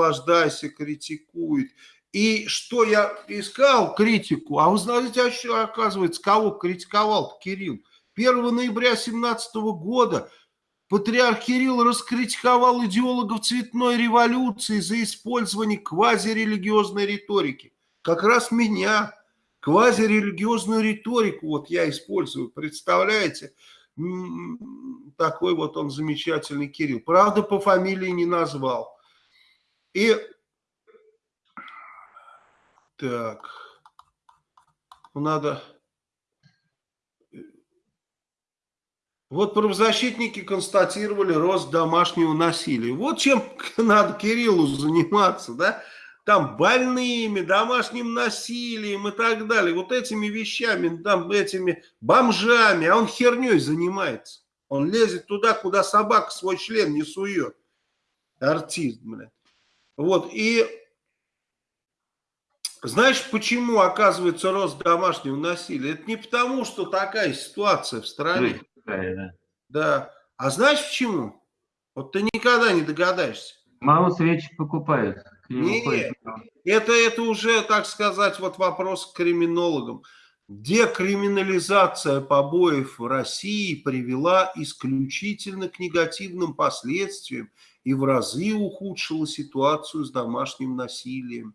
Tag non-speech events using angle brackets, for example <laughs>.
наслаждайся, критикует. И что я искал критику, а вы знаете, а оказывается, кого критиковал Кирилл? 1 ноября 2017 года патриарх Кирилл раскритиковал идеологов цветной революции за использование квазирелигиозной риторики. Как раз меня, квазирелигиозную риторику, вот я использую, представляете? Такой вот он замечательный Кирилл. Правда, по фамилии не назвал. И так, надо... Вот правозащитники констатировали рост домашнего насилия. Вот чем <laughs> надо Кириллу заниматься, да? Там больными, домашним насилием и так далее. Вот этими вещами, там этими бомжами. А он херней занимается. Он лезет туда, куда собака свой член не сует. Артист, блядь. Вот, и знаешь, почему оказывается рост домашнего насилия? Это не потому, что такая ситуация в стране. Такая, да. да. А знаешь почему? Вот ты никогда не догадаешься. Мало свечи покупают. Нет, это, это уже, так сказать, вот вопрос к криминологам. Декриминализация побоев в России привела исключительно к негативным последствиям и в разы ухудшила ситуацию с домашним насилием.